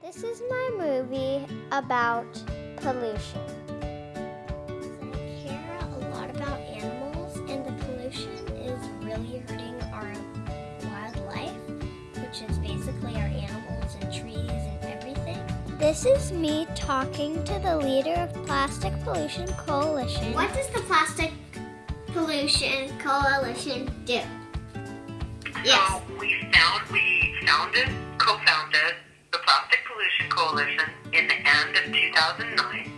This is my movie about pollution. I care a lot about animals, and the pollution is really hurting our wildlife, which is basically our animals and trees and everything. This is me talking to the leader of Plastic Pollution Coalition. What does the Plastic Pollution Coalition do? Uh, yes. So we found we founded, co-founded Pollution Coalition in the end of 2009.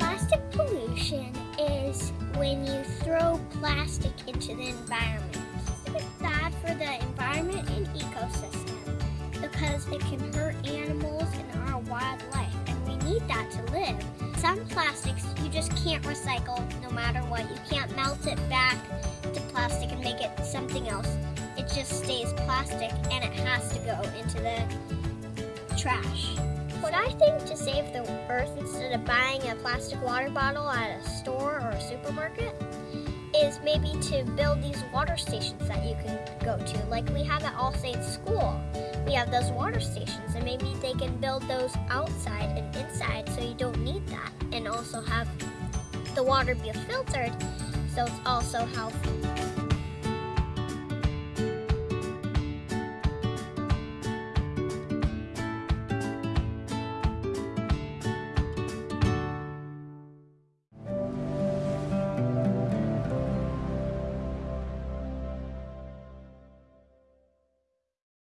Plastic pollution is when you throw plastic into the environment. It's bad for the environment and ecosystem because it can hurt animals and our wildlife, and we need that to live. Some plastics you just can't recycle no matter what. You can't melt it back to plastic and make it something else. It just stays plastic and it has to trash. What I think to save the earth instead of buying a plastic water bottle at a store or a supermarket is maybe to build these water stations that you can go to. Like we have at All Saints School. We have those water stations and maybe they can build those outside and inside so you don't need that. And also have the water be filtered so it's also healthy.